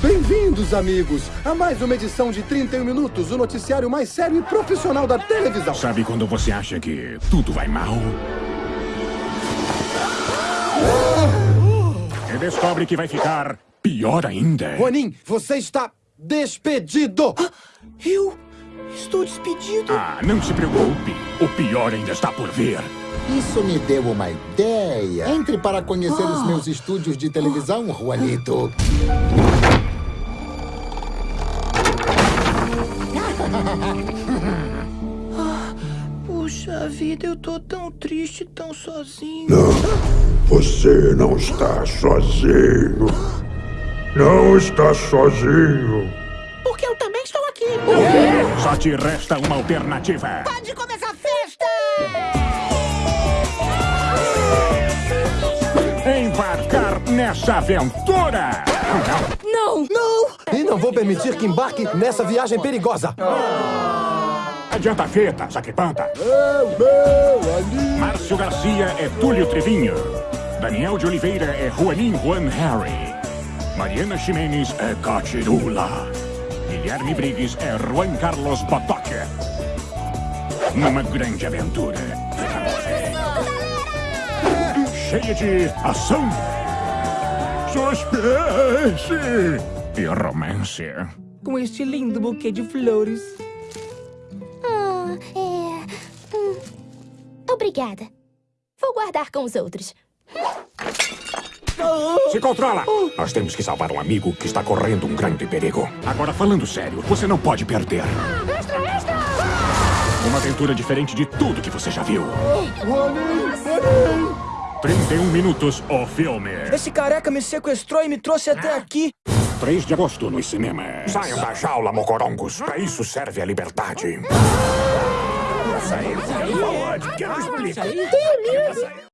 Bem-vindos, amigos, a mais uma edição de 31 Minutos, o noticiário mais sério e profissional da televisão. Sabe quando você acha que tudo vai mal? E descobre que vai ficar pior ainda. Ronin, você está despedido! Eu estou despedido. Ah, não se preocupe. O pior ainda está por vir. Isso me deu uma ideia. Entre para conhecer os meus estúdios de televisão, Juanito. Puxa vida, eu tô tão triste, tão sozinho. Você não está sozinho. Não está sozinho. Porque eu também estou aqui. Só te resta uma alternativa. Pode começar a festa! Embarcar nessa aventura. Não! Não! E não vou permitir que embarque nessa viagem perigosa. Adianta a fita, sacripanta. Márcio Garcia é Túlio Trevinho. Daniel de Oliveira é Juanin Juan Harry. Mariana Ximenes é Catirula. Guilherme Briggs é Juan Carlos Botoca. Numa grande aventura. Cheia de ação, suspense e romance. Com este lindo buquê de flores. Ah, é. hum, Obrigada. Vou guardar com os outros. Se controla! Nós temos que salvar um amigo que está correndo um grande perigo. Agora, falando sério, você não pode perder. Extra, extra! Uma aventura diferente de tudo que você já viu. 31 minutos, o filme. Esse careca me sequestrou e me trouxe até aqui. 3 de agosto nos cinemas. Saiam da jaula, mocorongos. Pra isso serve a liberdade. Saiu, saiu, pode, que eu explico.